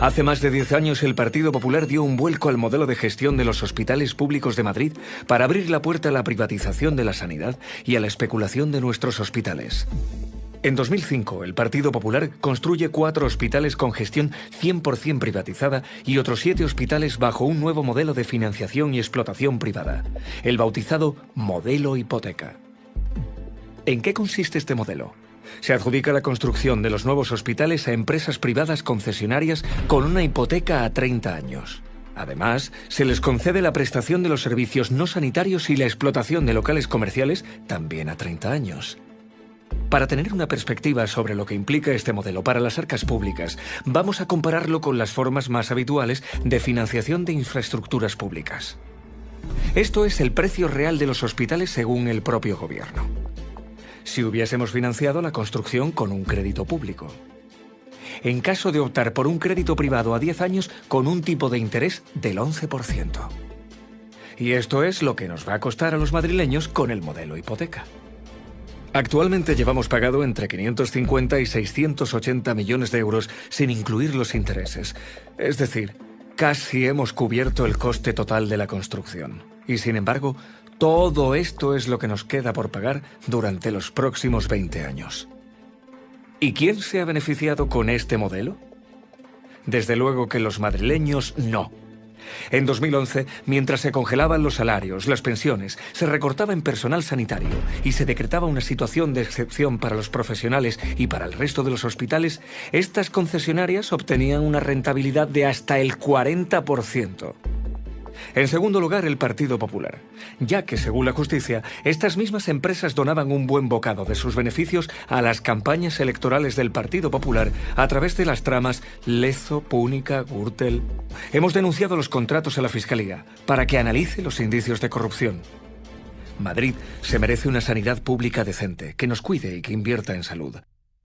Hace más de 10 años el Partido Popular dio un vuelco al modelo de gestión de los hospitales públicos de Madrid para abrir la puerta a la privatización de la sanidad y a la especulación de nuestros hospitales. En 2005, el Partido Popular construye cuatro hospitales con gestión 100% privatizada y otros siete hospitales bajo un nuevo modelo de financiación y explotación privada, el bautizado Modelo Hipoteca. ¿En qué consiste este modelo? Se adjudica la construcción de los nuevos hospitales a empresas privadas concesionarias con una hipoteca a 30 años. Además, se les concede la prestación de los servicios no sanitarios y la explotación de locales comerciales también a 30 años. Para tener una perspectiva sobre lo que implica este modelo para las arcas públicas, vamos a compararlo con las formas más habituales de financiación de infraestructuras públicas. Esto es el precio real de los hospitales según el propio gobierno si hubiésemos financiado la construcción con un crédito público. En caso de optar por un crédito privado a 10 años con un tipo de interés del 11%. Y esto es lo que nos va a costar a los madrileños con el modelo hipoteca. Actualmente llevamos pagado entre 550 y 680 millones de euros sin incluir los intereses. Es decir, casi hemos cubierto el coste total de la construcción. Y sin embargo, todo esto es lo que nos queda por pagar durante los próximos 20 años. ¿Y quién se ha beneficiado con este modelo? Desde luego que los madrileños no. En 2011, mientras se congelaban los salarios, las pensiones, se recortaba en personal sanitario y se decretaba una situación de excepción para los profesionales y para el resto de los hospitales, estas concesionarias obtenían una rentabilidad de hasta el 40%. En segundo lugar, el Partido Popular, ya que, según la justicia, estas mismas empresas donaban un buen bocado de sus beneficios a las campañas electorales del Partido Popular a través de las tramas Lezo, Púnica, Gürtel. Hemos denunciado los contratos a la Fiscalía para que analice los indicios de corrupción. Madrid se merece una sanidad pública decente, que nos cuide y que invierta en salud.